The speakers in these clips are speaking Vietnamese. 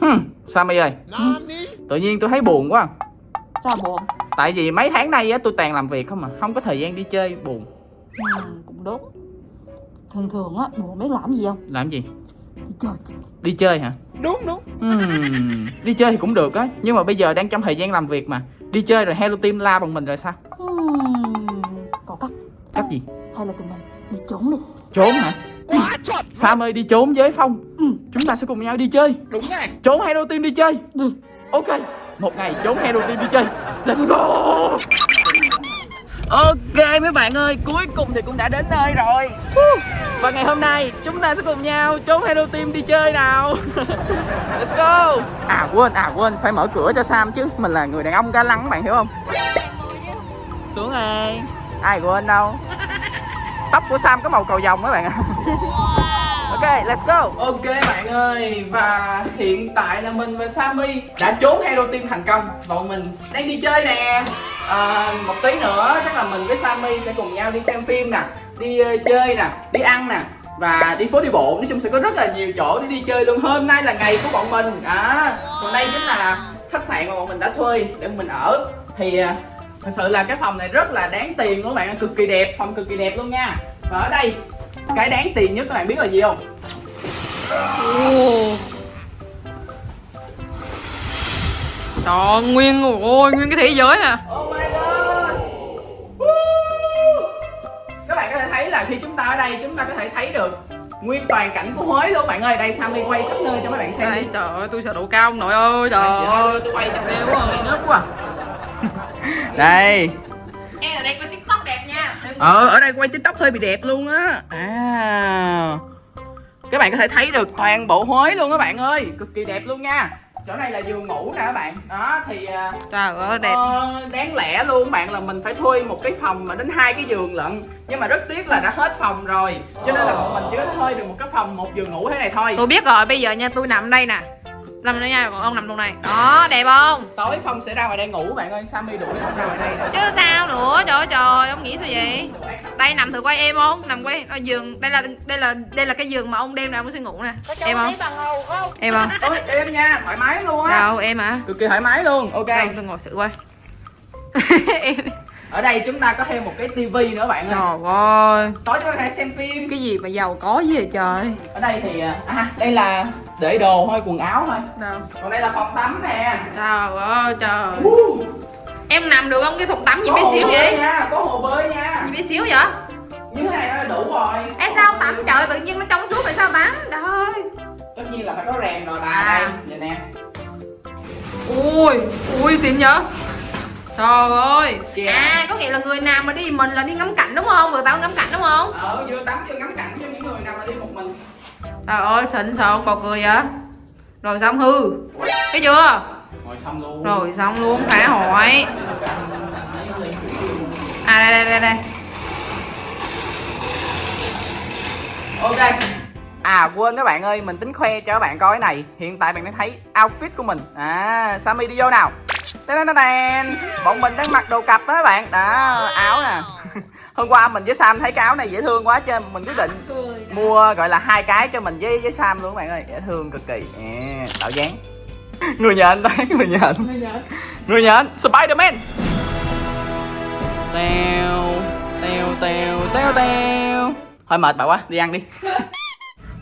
Hmm, Sammy ơi Tự nhiên tôi thấy buồn quá Sao buồn? Tại vì mấy tháng nay á tôi toàn làm việc không mà Không có thời gian đi chơi buồn Ừ, cũng đúng Thường thường á, buồn biết làm gì không? Làm gì? Đi chơi Đi chơi hả? Đúng đúng Hmm, đi chơi thì cũng được á Nhưng mà bây giờ đang trong thời gian làm việc mà Đi chơi rồi Hello Team la bằng mình rồi sao? uhm, Có cách Cách gì? Hay là tụi mình đi trốn đi Trốn hả? Sam ơi đi trốn với Phong. Ừ. Chúng ta sẽ cùng nhau đi chơi. Đúng rồi. Trốn Hello Team đi chơi. Đi Ok Một ngày trốn Hello Team đi chơi. Let's go. Ok mấy bạn ơi Cuối cùng thì cũng đã đến nơi rồi. Và ngày hôm nay chúng ta sẽ cùng nhau trốn Hello Team đi chơi nào. Let's go. À quên à quên Phải mở cửa cho Sam chứ. Mình là người đàn ông ga lăng các bạn hiểu không? Xuống đây Ai quên đâu Tóc của Sam có màu cầu vồng các bạn ạ. Ok, let's go. Ok bạn ơi Và hiện tại là mình và Sammy Đã trốn Hero Team thành công. Và bọn mình đang đi chơi nè. À, Một tí nữa chắc là mình với Sammy sẽ cùng nhau đi xem phim nè Đi ờ, chơi nè, đi ăn nè và đi phố đi bộ. Nói chung sẽ có rất là nhiều chỗ để đi chơi luôn. Hôm nay là ngày của bọn mình. À, còn đây chính là khách sạn mà bọn mình đã thuê để mình ở. Thì à, thật sự là cái phòng này rất là đáng tiền luôn các bạn cực kỳ đẹp phòng cực kỳ đẹp luôn nha. Và ở đây cái đáng tiền nhất các bạn biết là gì không? Trời ơi, nguyên ôi nguyên cái thế giới nè. Oh my god. Woo! Các bạn có thể thấy là khi chúng ta ở đây chúng ta có thể thấy được nguyên toàn cảnh của Huế luôn các bạn ơi. Đây Sammy quay khắp nơi cho mấy bạn xem Đây, đi. trời ơi tôi sợ độ cao ông nội ơi trời Trời ơi, tôi quay chọc đeo quá quá. à. Đây. Em ở đây có tiktok đẹp nha. Ờ, ở đây quay tiktok hơi bị đẹp luôn á. À Các bạn có thể thấy được toàn bộ Huế luôn các bạn ơi. Cực kỳ đẹp luôn nha. Chỗ này là giường ngủ nè các bạn. Đó thì à, Trời ơi đẹp. Ờ, đáng lẽ luôn bạn là mình phải thuê một cái phòng mà đến hai cái giường lận. Nhưng mà rất tiếc là đã hết phòng rồi. Cho nên là bọn mình chỉ có thuê được một cái phòng một giường ngủ thế này thôi. Tôi biết rồi bây giờ nha tôi nằm đây nè Nằm đây nha còn ông nằm trong này. Đó đẹp không? Tối phong sẽ ra ngoài đây ngủ bạn ơi. Sammy đuổi nó ra ngoài đây nè. Chứ sao nữa trời ơi trời ông nghĩ sao vậy? Đây nằm thử quay em không? Nằm quay ở giường Đây là đây là đây là cái giường mà ông đêm nào ông sẽ ngủ nè. Em không? Em không? Ôi em nha thoải mái luôn á. Đâu em hả? Cực kỳ thoải mái luôn. Ok. Đâu tôi ngồi thử coi. Em ở đây chúng ta có thêm một cái tivi nữa bạn ơi. Trời ơi. Tối chúng ta có thể xem phim. Cái gì mà giàu có gì vậy trời? Ở đây thì à đây là để đồ thôi quần áo thôi. Đâu còn đây là phòng tắm nè. Trời ơi trời. Uh, Em nằm được không? Cái thùng tắm gì bé xíu vậy? nha có hồ bơi nha. Gì bé xíu vậy? Như thế này là đủ rồi. Ê sao tắm? Trời tự nhiên nó trong suốt tại sao tắm? Trời ơi. Tất nhiên là phải có rèm rồi bà À. đây. Vậy nè. Ui Ui xịn vậy Trời ơi. Kìa. À có nghĩa là người nào mà đi mình là đi ngắm cảnh đúng không? Người ta có ngắm cảnh đúng không? Ờ vừa tắm vừa ngắm cảnh cho những người nào mà đi một mình. Trời ơi xịn sao không còn cười vậy? Rồi xong hư. Thấy chưa? Ngồi xong luôn. Rồi xong luôn phá hỏi À đây đây đây đây. Ok. À quên các bạn ơi, mình tính khoe cho các bạn coi cái này. Hiện tại bạn đang thấy outfit của mình. À, Sammy đi vô nào Đan Bọn mình đang mặc đồ cặp đó các bạn. Đó, áo nè. Hôm qua mình với Sam thấy cái áo này dễ thương quá cho nên mình quyết định mua gọi là hai cái cho mình với với Sam luôn các bạn ơi. Dễ thương cực kỳ. À, Tạo dáng. Người nhện đấy, người nhện Người nhện, Spiderman. Tèo Tèo tèo tèo tèo Hơi mệt bà quá, đi ăn đi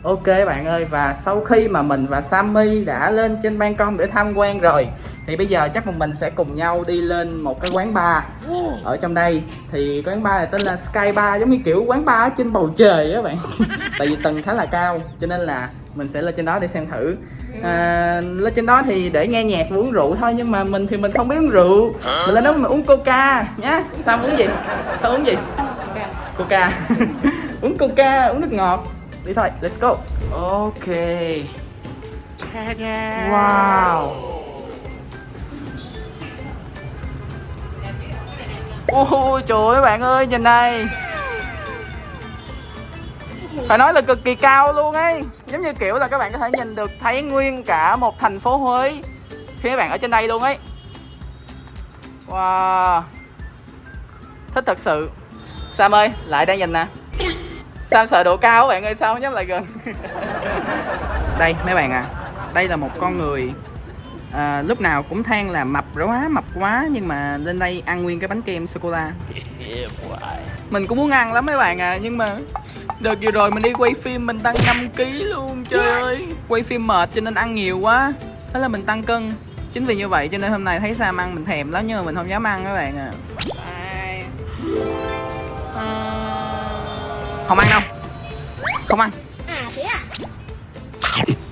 Ok bạn ơi và sau khi mà mình và Sammy đã lên trên ban công để tham quan rồi thì bây giờ chắc một mình sẽ cùng nhau đi lên một cái quán bar. Ở trong đây thì quán bar này tên là Sky Bar giống như kiểu quán bar ở trên bầu trời á bạn. Tại vì tầng khá là cao cho nên là mình sẽ lên trên đó để xem thử. À, lên trên đó thì để nghe nhạc và uống rượu thôi nhưng mà mình thì mình không biết uống rượu. Mình lên đó mình uống coca nhá. Sao uống gì? Sao uống gì? Coca. Uống coca uống nước ngọt đi thôi let's go. Ok. Wow. Ôi trời ơi bạn ơi nhìn này. Phải nói là cực kỳ cao luôn ấy. Giống như kiểu là các bạn có thể nhìn được thấy nguyên cả một thành phố Huế khi các bạn ở trên đây luôn ấy. Wow. Thích thật sự. Sam ơi lại đây nhìn nè Sam sợ độ cao các bạn ơi? Sao dám lại gần? Đây mấy bạn à. Đây là một con người à, lúc nào cũng than là mập quá mập quá nhưng mà lên đây ăn nguyên cái bánh kem sô cô la. Mình cũng muốn ăn lắm mấy bạn à nhưng mà đợt vừa rồi mình đi quay phim mình tăng 5 kg luôn trời ơi. Quay phim mệt cho nên ăn nhiều quá. Thế là mình tăng cân. Chính vì như vậy cho nên hôm nay thấy Sam ăn mình thèm lắm nhưng mà mình không dám ăn các bạn à. Không ăn đâu. Không ăn. À thế à?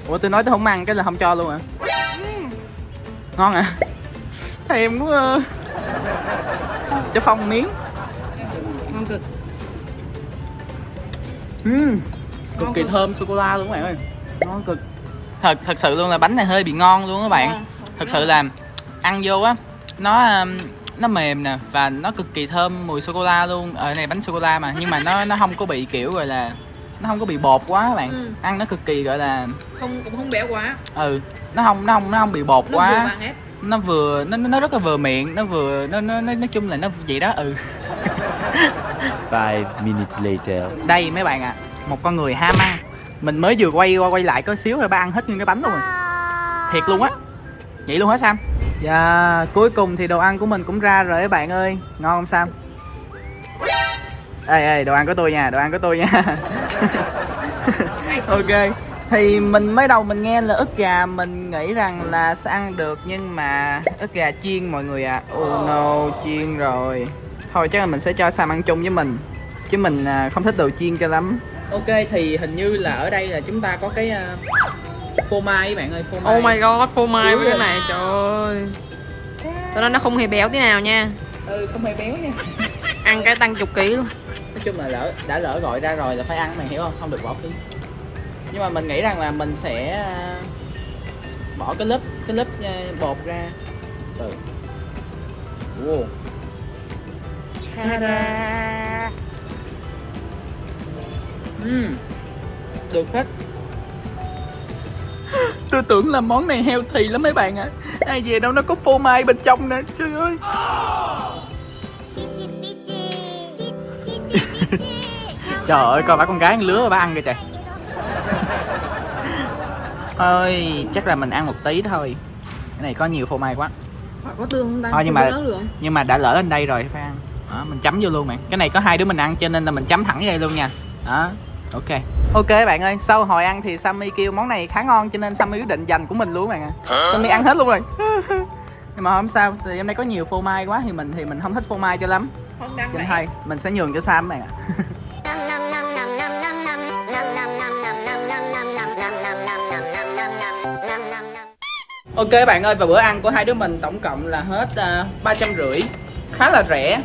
ủa tôi nói tôi không ăn cái là không cho luôn à ngon à thèm quá à. cho phong miếng. Ngon cực. Uhm, cực Ngon kỳ cực. thơm sô cô la luôn các bạn ơi. Ngon cực. Thật thật sự luôn là bánh này hơi bị ngon luôn các bạn. Ngon. thật sự là ăn vô á nó nó mềm nè và nó cực kỳ thơm mùi sô cô la luôn ở này bánh sô cô la mà nhưng mà nó nó không có bị kiểu gọi là nó không có bị bột quá các bạn. Ừ. ăn nó cực kỳ gọi là không cũng không béo quá. ừ nó không nó không nó không bị bột nó quá. vừa nó vừa nó nó rất là vừa miệng nó vừa nó nó nó nói chung là nó vậy đó ừ. Five minutes later. đây mấy bạn ạ một con người ham ăn. Mình mới vừa quay qua quay lại có xíu rồi ba ăn hết nguyên cái bánh luôn. Rồi thiệt luôn á. Vậy luôn hả sam dạ cuối cùng thì đồ ăn của mình cũng ra rồi các bạn ơi. Ngon không sam? Ê ê, đồ ăn của tôi nha, đồ ăn của tôi nha. Ok, thì mình mới đầu mình nghe là ức gà, mình nghĩ rằng là sẽ ăn được nhưng mà ức gà chiên mọi người ạ. À. oh no, chiên rồi. Thôi, chắc là mình sẽ cho sam ăn chung với mình, chứ mình à, không thích đồ chiên cho lắm. Ok, thì hình như là ở đây là chúng ta có cái à, phô mai các bạn ơi phô mai. oh my god phô mai với cái này trời ơi. Tao nói nó không hề béo tí nào nha. Ừ không hề béo nha. Ăn cái tăng chục ký luôn. Nói chung là lỡ đã lỡ gọi ra rồi là phải ăn mày hiểu không? Không được bỏ phí. Nhưng mà mình nghĩ rằng là mình sẽ à, bỏ cái lớp cái lớp à, bột ra. Từ wow. Ừm, được hết tôi tưởng là món này healthy lắm mấy bạn ạ. À. ai về đâu nó có phô mai bên trong nè trời ơi. Trời ơi, coi bà con gái ăn lứa bà ăn kìa trời. Ơi, chắc là mình ăn một tí thôi. Cái này có nhiều phô mai quá. Có tương không ta? Thôi, nhưng mà-? Nhưng mà đã lỡ lên đây rồi phải ăn Đó, mình chấm vô luôn bạn. Cái này có hai đứa mình ăn cho nên là mình chấm thẳng vô đây luôn nha. Đó, ok Ok bạn ơi, sau hồi ăn thì Sammy kêu món này khá ngon cho nên Sammy quyết định dành của mình luôn bạn ạ. Sammy ăn hết luôn rồi. Nhưng mà không sao, thì em đây có nhiều phô mai quá thì mình thì mình không thích phô mai cho lắm. Không đáng vậy. mình sẽ nhường cho Sam bạn ạ. Ok bạn ơi và bữa ăn của hai đứa mình tổng cộng là hết ba trăm rưỡi. Khá là rẻ.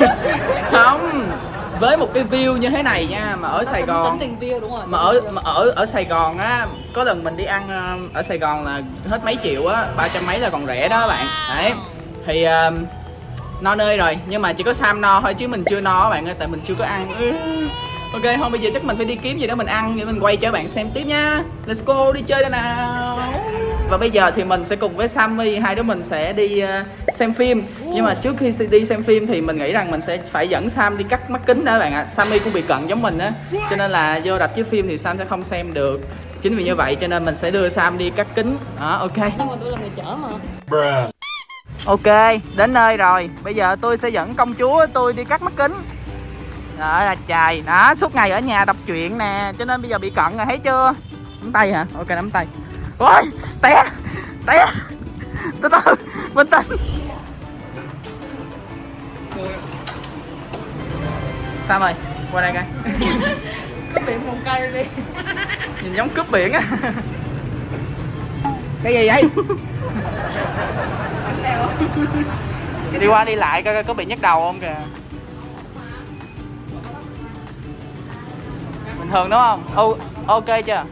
Không với một cái view như thế này nha mà ở Sài Gòn tính tiền view đúng rồi mà ở mà ở ở Sài Gòn á có lần mình đi ăn ở Sài Gòn là hết mấy triệu á ba trăm mấy là còn rẻ đó bạn. Đấy. Thì ờ, no nơi rồi nhưng mà chỉ có Sam no thôi chứ mình chưa no bạn ơi tại mình chưa có ăn. Ừ. ok không bây giờ chắc mình phải đi kiếm gì đó mình ăn để mình quay cho bạn xem tiếp nha. Let's go đi chơi đây nào và bây giờ thì mình sẽ cùng với Sammy hai đứa mình sẽ đi ờ, xem phim nhưng mà trước khi đi xem phim thì mình nghĩ rằng mình sẽ phải dẫn Sam đi cắt mắt kính đó các bạn ạ Sammy cũng bị cận giống mình á cho nên là vô đập chiếu phim thì Sam sẽ không xem được chính vì như vậy cho nên mình sẽ đưa Sam đi cắt kính đó ok nhưng mà tôi là người chở mà Ok, đến nơi rồi. Bây giờ tôi sẽ dẫn công chúa tôi đi cắt mắt kính. Đó là trời. Đó, suốt ngày ở nhà đọc truyện nè, cho nên bây giờ bị cận rồi thấy chưa? Nắm tay hả? Ok nắm tay. Ôi, té. Té. Từ từ, bình tĩnh. Sao rồi? Qua đây coi. có biển một cây đi Nhìn giống cướp biển á. Cái gì vậy? đi qua đi lại coi coi có bị nhức đầu không kìa bình thường đúng không o ok chưa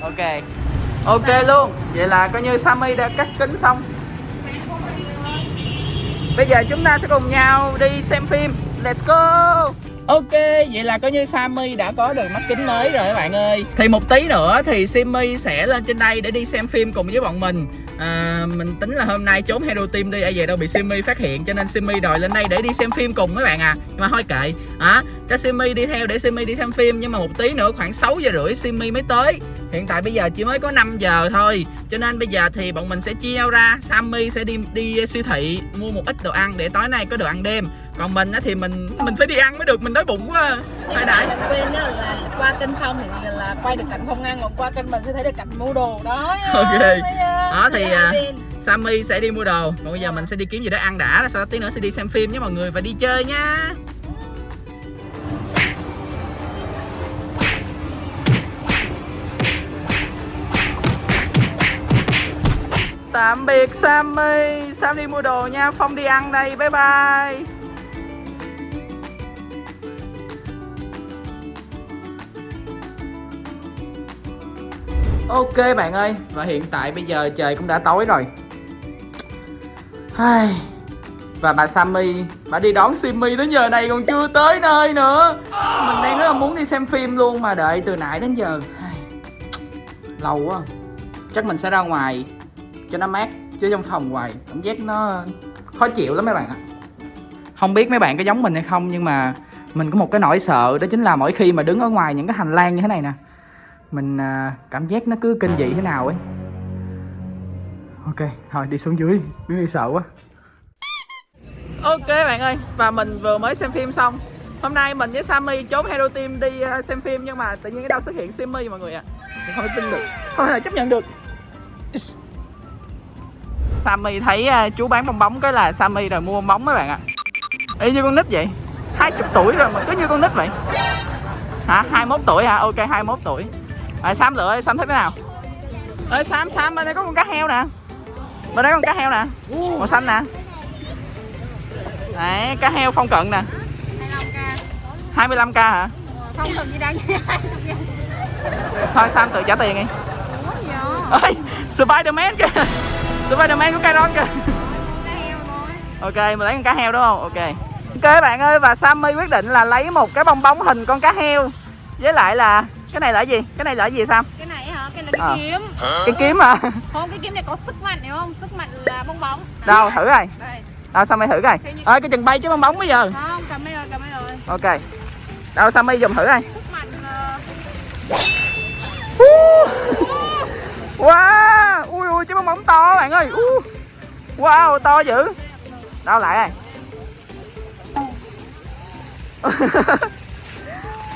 ok ok luôn. Vậy là coi như sammy đã cắt kính xong. Bây giờ chúng ta sẽ cùng nhau đi xem phim. Let's go Ok, vậy là coi như Sammy đã có được mắt kính mới rồi các bạn ơi. Thì một tí nữa thì Simmy sẽ lên trên đây để đi xem phim cùng với bọn mình. À, Mình tính là hôm nay trốn Hero Team đi, ai về đâu bị Simmy phát hiện Cho nên Simmy đòi lên đây để đi xem phim cùng các bạn à. Nhưng mà thôi kệ, à, cho Simmy đi theo để Simmy đi xem phim Nhưng mà một tí nữa khoảng 6 giờ rưỡi Simmy mới tới. Hiện tại bây giờ chỉ mới có 5 giờ thôi Cho nên bây giờ thì bọn mình sẽ chia nhau ra. Sammy sẽ đi đi siêu thị mua một ít đồ ăn để tối nay có đồ ăn đêm còn mình á thì mình mình phải đi ăn mới được mình đói bụng quá Nhưng mà bạn đừng quên nhá là qua kênh Phong thì là quay được cảnh Phong ăn Còn qua kênh mình sẽ thấy được cảnh mua đồ đó. Ok. Đó thì, à. Sammy sẽ đi mua đồ còn bây giờ mình sẽ đi kiếm gì đó ăn đã sau đó tí nữa sẽ đi xem phim nhé mọi người và đi chơi nha Tạm biệt Sammy Sam đi mua đồ nha Phong đi ăn đây bye bye Ok bạn ơi, Và hiện tại bây giờ trời cũng đã tối rồi. Ai... Và bà Sammy, Bà đi đón Simmy đến giờ này còn chưa tới nơi nữa. Mình đang rất là muốn đi xem phim luôn Mà đợi từ nãy đến giờ. Lâu quá. Chắc mình sẽ ra ngoài Cho nó mát, Chứ trong phòng hoài Cảm giác nó khó chịu lắm mấy bạn ạ. Không biết mấy bạn có giống mình hay không, Nhưng mà Mình có một cái nỗi sợ, Đó chính là mỗi khi mà đứng ở ngoài những cái hành lang như thế này nè mình à, cảm giác nó cứ kinh dị thế nào ấy. Ok, thôi, đi xuống dưới đứng đi sợ quá. Ok bạn ơi, và mình vừa mới xem phim xong. Hôm nay mình với Sammy trốn Hero Team đi à, xem phim nhưng mà tự nhiên cái đâu xuất hiện Simmy mọi người ạ. À. không tin được. Không thể chấp nhận được. Sammy thấy à, chú bán bong bóng cái là Sammy rồi mua bong bóng mấy bạn ạ. Y như con nít vậy. Hai chục tuổi rồi mà cứ như con nít vậy. Hả? 21 tuổi hả? Ok 21 tuổi rồi Sam lựa Sam thích cái nào? Ơi Sam Sam bên đây có con cá heo nè. Bên đây có con cá heo nè. Màu xanh nè. Đấy cá heo phong cận nè. 25k 25k hả? Không cần gì đang thôi Sam tự trả tiền đi. Ơi Spiderman kìa. Spiderman của Kairon kìa. Cá heo thôi ok mình lấy con cá heo đúng không? Ok. Ok bạn ơi và Sammy quyết định là lấy một cái bong bóng hình con cá heo. Với lại là cái này là cái gì? Cái này là cái gì Sam? Cái này hả? Cái này là cái Ờ. kiếm. Cái kiếm à Không, cái kiếm này có sức mạnh hiểu không? Sức mạnh là bong bóng. Đâu thử coi. Đây. Đâu Sammy thử coi? Ơi cái chừng bay chứ bong bóng bây giờ. Không, cầm đây rồi, cầm đây rồi. Ok. Đâu Sammy dùng thử coi? Sức mạnh ờ, wow. Ui ui chứ bong bóng to bạn ơi. Uh. wow to dữ. Đâu lại đây.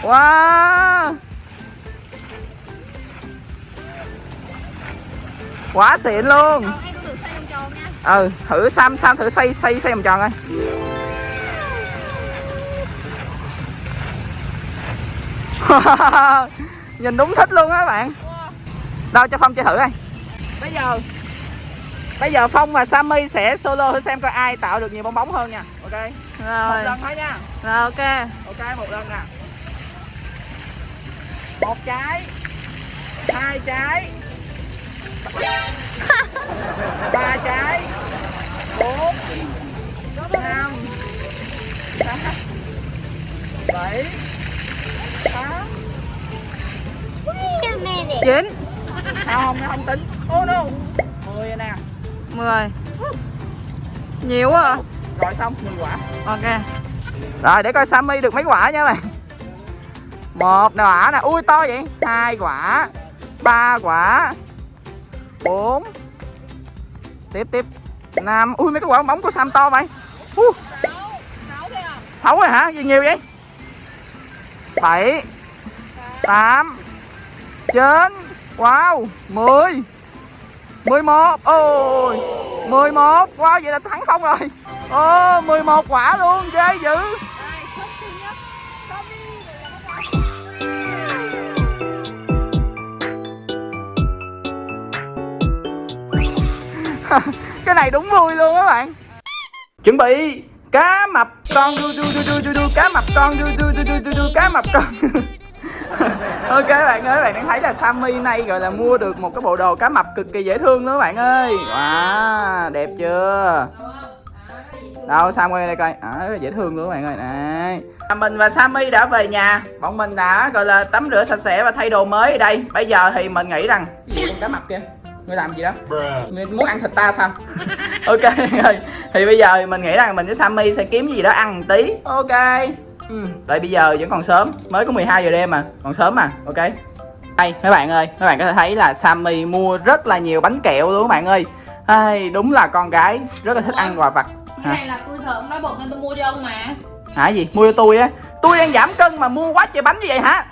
Wow quá xịn luôn. Em có thử xoay vòng tròn nha. Ừ thử sam sam thử xoay xoay xoay vòng tròn coi. Nhìn đúng thích luôn á các bạn đâu cho phong chơi thử coi. Bây giờ. Bây giờ phong và sammy sẽ solo thử xem coi ai tạo được nhiều bong bóng hơn nha. Ok. Một Rồi, lần thôi nha. Rồi ok. Ok một lần nè. Một trái. Hai trái ba trái. Bốn. Năm. Sáu. Bảy. Tám. Chín. Không nó không tính. Ô no. Mười nè. 10 Nhiều quá à. Rồi xong 10 quả. Ok. Rồi để coi Sammy được mấy quả nha bạn. Một quả nè. Ui to vậy. Hai quả. Ba quả bốn. Tiếp tiếp. 5 ui mấy cái quả bóng của Sam to vậy? Uh, 6 6 thôi à sáu rồi hả? Gì nhiều vậy? Bảy. Tám. Chín. Wow mười. Mười một. Ôi mười một. Wow vậy là thắng không rồi. Ồ mười một quả luôn ghê dữ. Cái này đúng vui luôn các bạn chuẩn bị cá mập con du du du du du du cá mập con du du du du du du cá mập con ok các bạn ơi các bạn đang thấy là Sammy nay gọi là mua được một cái bộ đồ cá mập cực kỳ dễ thương luôn các bạn ơi wow đẹp chưa đâu Sam quay đây coi à, dễ thương luôn các bạn ơi này mình và Sammy đã về nhà bọn mình đã gọi là tắm rửa sạch sẽ và thay đồ mới ở đây bây giờ thì mình nghĩ rằng cái gì con cá mập kia ngươi làm gì đó? Ngươi muốn ăn thịt ta sao? Ok rồi. Thì bây giờ mình nghĩ rằng mình với Sammy sẽ kiếm gì đó ăn một tí. Ok. Ừ. tại bây giờ vẫn còn sớm. Mới có 12 giờ đêm mà. Còn sớm mà. Ok. Đây mấy bạn ơi. Mấy bạn có thể thấy là Sammy mua rất là nhiều bánh kẹo luôn các bạn ơi. Ai, đúng là con gái rất là thích ăn quà vặt. Cái này là tôi sợ ông nói bụng nên tôi mua cho ông mà. Hả gì? Mua cho tôi á. Tôi đang giảm cân mà mua quá trời bánh như vậy hả?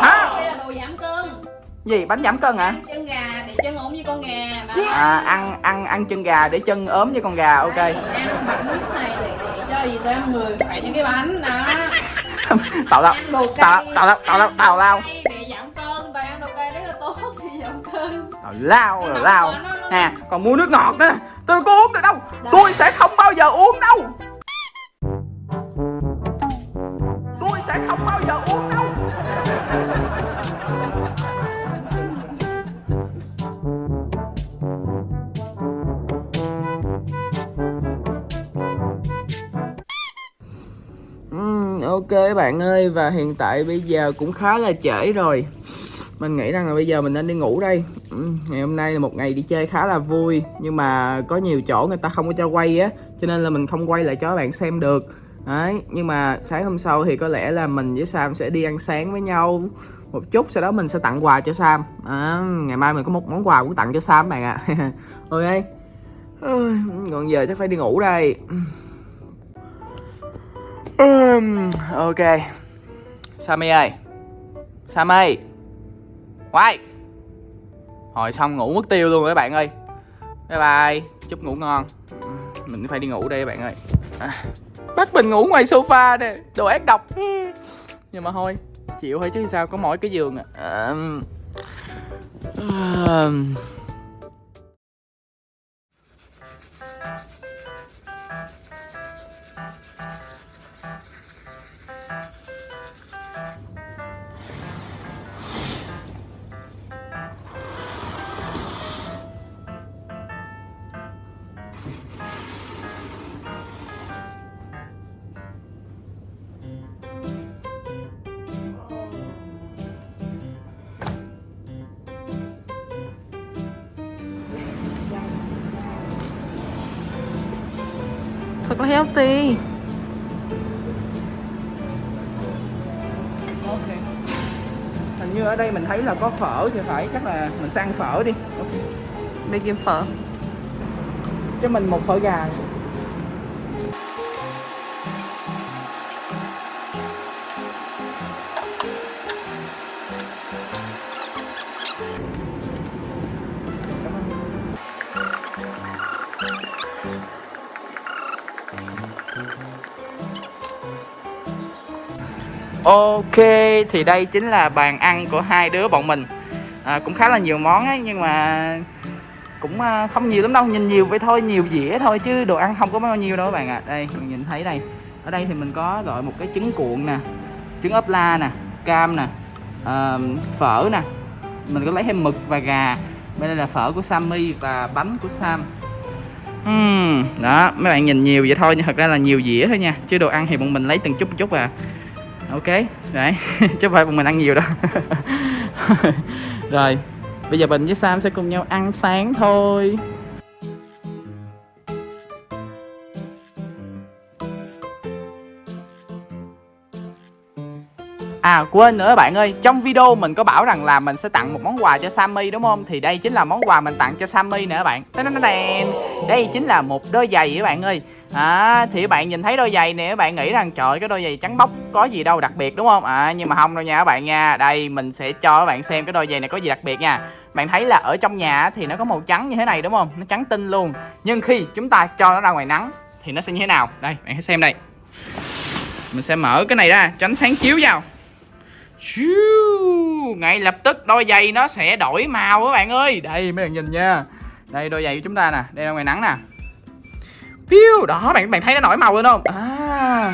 Hả? đây là đồ giảm cân gì bánh giảm cân hả? Ăn chân gà để chân ốm như con gà mà à ăn ăn ăn chân gà để chân ốm như con gà ok. Đây, ăn bánh này cho gì tới người khỏe những cái bánh đó. Tào lao. Tào lao tào lao tào lao để giảm cân tại ăn đồ cay rất là tốt thì giảm cân. Tào lao nóng lao. nè còn mua nước ngọt nữa. Tôi có uống được đâu? Tôi sẽ không bao giờ uống đâu ok bạn ơi và hiện tại bây giờ cũng khá là trễ rồi. Mình nghĩ rằng là bây giờ mình nên đi ngủ đây. Ừ, ngày hôm nay là một ngày đi chơi khá là vui nhưng mà có nhiều chỗ người ta không có cho quay á cho nên là mình không quay lại cho các bạn xem được. Đấy nhưng mà sáng hôm sau thì có lẽ là mình với Sam sẽ đi ăn sáng với nhau một chút sau đó mình sẽ tặng quà cho Sam. À, ngày mai mình có một món quà cũng tặng cho Sam bạn ạ. Ok. Còn giờ chắc phải đi ngủ đây um, ok. Sammy ơi? Sammy Quay! Hồi xong ngủ mất tiêu luôn rồi các bạn ơi. Bye bye. Chúc ngủ ngon. Mình phải đi ngủ đây các bạn ơi. À, Bắt mình ngủ ngoài sofa nè. Đồ ác độc. Nhưng mà thôi Chịu thôi chứ sao có mỗi cái giường à. um, à, healthy Ok. Hình như ở đây mình thấy là có phở thì phải Chắc là mình ăn phở đi. Ok. Đi kiếm phở. Cho mình một phở gà Ok, thì đây chính là bàn ăn của hai đứa bọn mình. À, Cũng khá là nhiều món ấy, nhưng mà cũng à, không nhiều lắm đâu Nhìn nhiều vậy thôi, nhiều dĩa thôi chứ đồ ăn không có bao nhiêu đâu các bạn ạ. Đây, mình nhìn thấy đây. Ở đây thì mình có gọi một cái trứng cuộn nè Trứng ốp la nè, cam nè à, Phở nè. Mình có lấy thêm mực và gà. Bên đây là phở của Sammy và bánh của Sam. Uhm, đó, mấy bạn nhìn nhiều vậy thôi nhưng thật ra là nhiều dĩa thôi nha. Chứ đồ ăn thì bọn mình lấy từng chút một chút à ok đấy chứ phải bọn mình ăn nhiều đâu rồi bây giờ bình với sam sẽ cùng nhau ăn sáng thôi À quên nữa bạn ơi, trong video mình có bảo rằng là mình sẽ tặng một món quà cho Sammy đúng không? Thì đây chính là món quà mình tặng cho Sammy nè các bạn. Đây chính là một đôi giày các bạn ơi. À, thì các bạn nhìn thấy đôi giày này các bạn nghĩ rằng trời cái đôi giày trắng bóc có gì đâu đặc biệt đúng không? À nhưng mà không đâu nha các bạn nha. Đây mình sẽ cho các bạn xem cái đôi giày này có gì đặc biệt nha. Bạn thấy là ở trong nhà thì nó có màu trắng như thế này đúng không? Nó trắng tinh luôn. Nhưng khi chúng ta cho nó ra ngoài nắng thì nó sẽ như thế nào? Đây, bạn hãy xem đây. Mình sẽ mở cái này ra cho ánh sáng chiếu vào. Ngay lập tức đôi giày nó sẽ đổi màu các bạn ơi đây mấy bạn nhìn nha đây đôi giày của chúng ta nè đây là ngoài nắng nè Piu, đó bạn bạn thấy nó nổi màu lên không? À,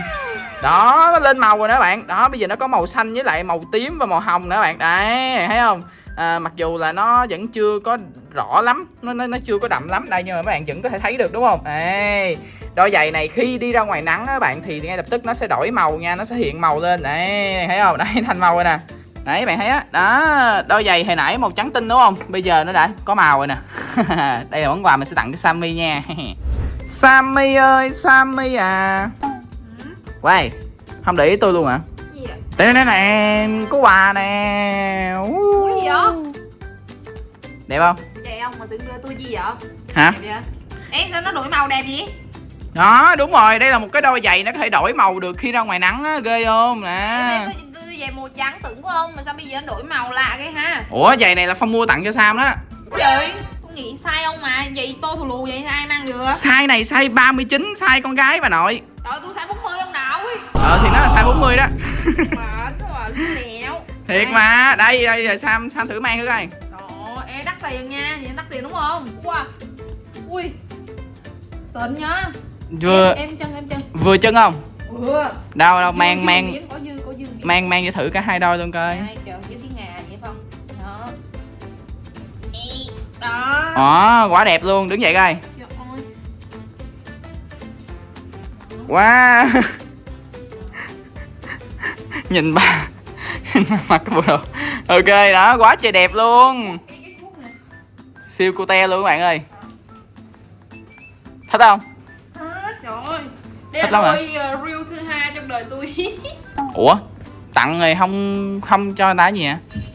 đó nó lên màu rồi đó bạn. Đó bây giờ nó có màu xanh với lại màu tím và màu hồng nữa bạn. Đây thấy không? À, mặc dù là nó vẫn chưa có rõ lắm. Nó, nó nó chưa có đậm lắm đây nhưng mà các bạn vẫn có thể thấy được đúng không? Ê, đôi giày này khi đi ra ngoài nắng á bạn thì ngay lập tức nó sẽ đổi màu nha nó sẽ hiện màu lên. Đấy thấy không? Đấy thành màu rồi nè. Đấy bạn thấy á. Đó đôi giày hồi nãy màu trắng tinh đúng không? Bây giờ nó đã có màu rồi nè. Đây là món quà mình sẽ tặng cho Sammy nha Sammy ơi Sammy à Quay Không để ý tôi luôn hả Gì vậy? Đây nè nè Có quà nè Ủa gì vậy? Đẹp không Vậy không mà tưởng đưa tôi gì vậy? Hả Đẹp? Ê sao nó đổi màu đẹp vậy? Đó đúng rồi Đây là một cái đôi giày nó có thể đổi màu được khi ra ngoài nắng á Ghê không nè tôi giày màu trắng tưởng của ông mà sao bây giờ nó đổi màu lạ cái ha? Ủa giày này là Phong mua tặng cho Sam đó Trời, nghĩ sai ông mà, vậy tôi thù lù vậy ai mang được? Size này size 39 Size con gái bà nội Trời tôi sai 40 ông nào ấy. Ờ thì nó là size 40 đó Mệt quá lẹo. Thiệt mà Đây đây giờ Sam Sam thử mang thử coi Trời ơi, đắt tiền nha, vậy đắt tiền đúng không? Wow. Ui. Xịn nhá. Vừa Em, em chân em chân. vừa chân không Ừ. Đâu đâu mang mang mang mang cho thử cả hai đôi luôn coi Đây, trời Đó. Ồ quả đẹp luôn đứng dậy coi. Wow Nhìn bà Nhìn bà mặc cái bộ đồ Ok đó quá trời đẹp luôn. Siêu cute luôn các bạn ơi Thích không? À, trời ơi. Đây Thích là đôi uh, reel thứ hai trong đời tôi. Ủa Tặng rồi không không cho người ta gì hả? có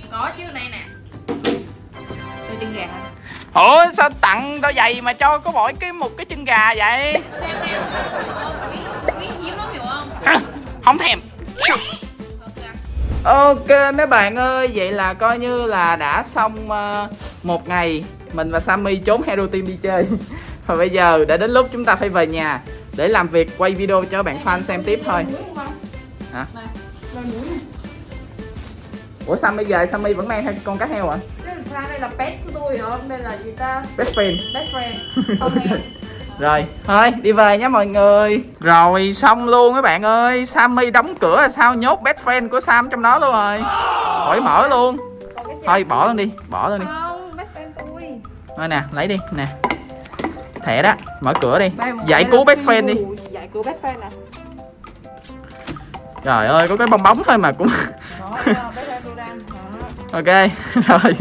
Ủa sao tặng đôi giày mà cho có mỗi cái một cái chân gà vậy? Hả? Không thèm Ok mấy bạn ơi, vậy là coi như là đã xong ờ, một ngày mình và Sammy trốn Hero Team đi chơi. Và bây giờ đã đến lúc chúng ta phải về nhà để làm việc quay video cho bạn fan xem tiếp thôi. Hả? Ủa Sammy về Sammy vẫn mang theo con cá heo à? Cái là sao đây là pet của tôi hả? Đây là gì ta? Best friend. Best friend. Không em. Rồi, thôi đi về nhé mọi người. Rồi xong luôn các bạn ơi. Sammy đóng cửa là sao nhốt best friend của Sam trong đó luôn rồi. Khỏi mở luôn. Thôi bỏ luôn đi, bỏ luôn đi. Không, best friend tôi. Thôi nè, lấy đi, nè Thẻ đó, mở cửa đi Giải cứu best friend đi Giải cứu best friend nè. Trời ơi, có cái bong bóng thôi mà cũng Ok, rồi.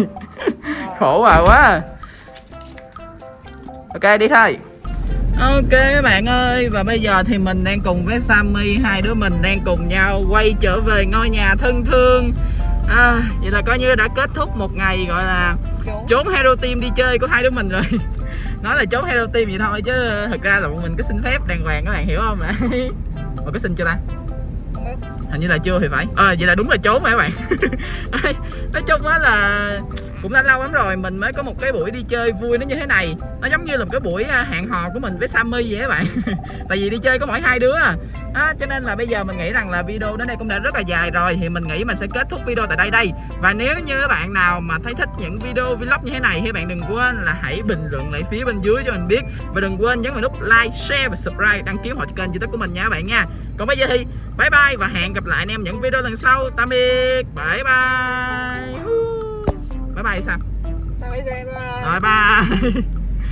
Khổ bà quá. Ok, đi thôi. Ok các bạn ơi. Và bây giờ thì mình đang cùng với Sammy Hai đứa mình đang cùng nhau quay trở về ngôi nhà thân thương. À, Vậy là coi như đã kết thúc một ngày gọi là Trốn. trốn Hero Team đi chơi của hai đứa mình rồi. Nói là trốn Hero Team vậy thôi chứ thật ra là bọn mình có xin phép đàng hoàng các bạn hiểu không ạ? Mà có xin chưa ta? Hình như là chưa thì phải. Ờ vậy là đúng là trốn rồi các bạn? Nói chung á là cũng đã lâu lắm rồi, mình mới có một cái buổi đi chơi vui nó như thế này. Nó giống như là một cái buổi à, hẹn hò của mình với Sammy vậy các bạn. Tại vì đi chơi có mỗi hai đứa à. Cho nên là bây giờ mình nghĩ rằng là video đến đây cũng đã rất là dài rồi, thì mình nghĩ mình sẽ kết thúc video tại đây đây. Và nếu như các bạn nào mà thấy thích những video vlog như thế này thì bạn đừng quên là hãy bình luận lại phía bên dưới cho mình biết. Và đừng quên nhấn vào nút like, share và subscribe, đăng ký họ cho kênh youtube của mình nha các bạn nha. Còn bây giờ thì bye bye và hẹn gặp lại anh em những video lần sau. Tạm biệt. Bye bye bye bye Sao? Em, ờ, rồi bye